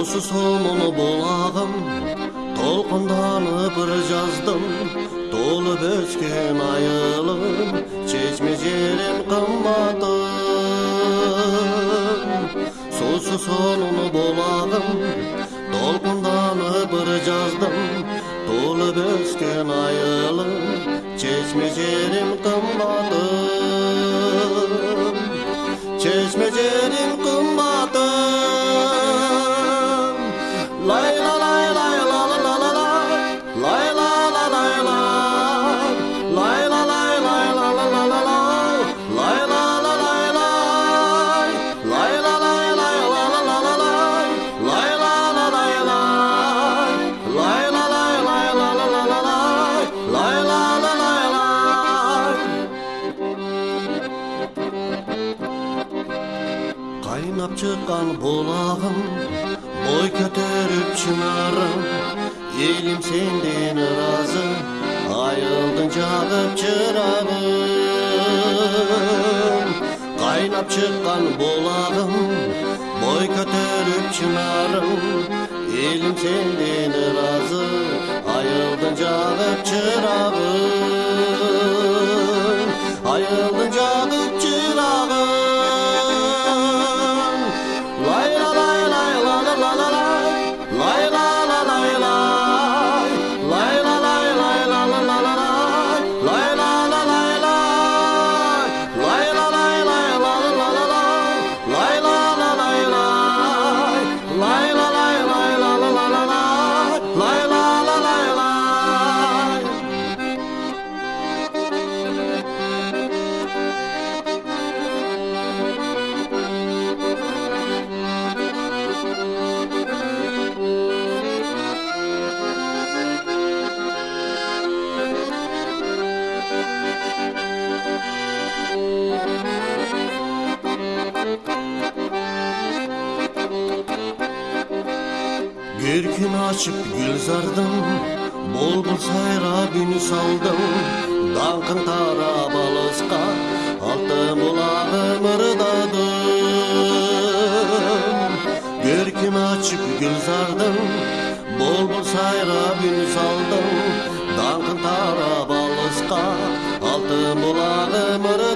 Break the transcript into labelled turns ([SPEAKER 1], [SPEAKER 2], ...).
[SPEAKER 1] Susuz sonunu bulağım Tolkundanıp жазdım Dolup ösken ayılım Çeşmecerim kımmadım Susuz sonunu bulağım Tolkundanıp жазdım Dolup ösken ayılım Çeşmecerim kımmadım Qaynap çıqqan bulağım Boy kötörüp çınarım. Elim senden razı Ayıldın çağıp çırağım Qaynap çıqqan bulağım Boy kötörüp çınarım. Elim senden razı Ayıldın çağıp çırağım Ayıldın Görkün açıp gül zardım Bol bol sayra bünü saldım. Dankın tara balısqa Altın bulağım ırdadım Görkün açıp gül zardım Bol bol sayra bünü saldım. Dankın tara balısqa Altın bulağım ırdadım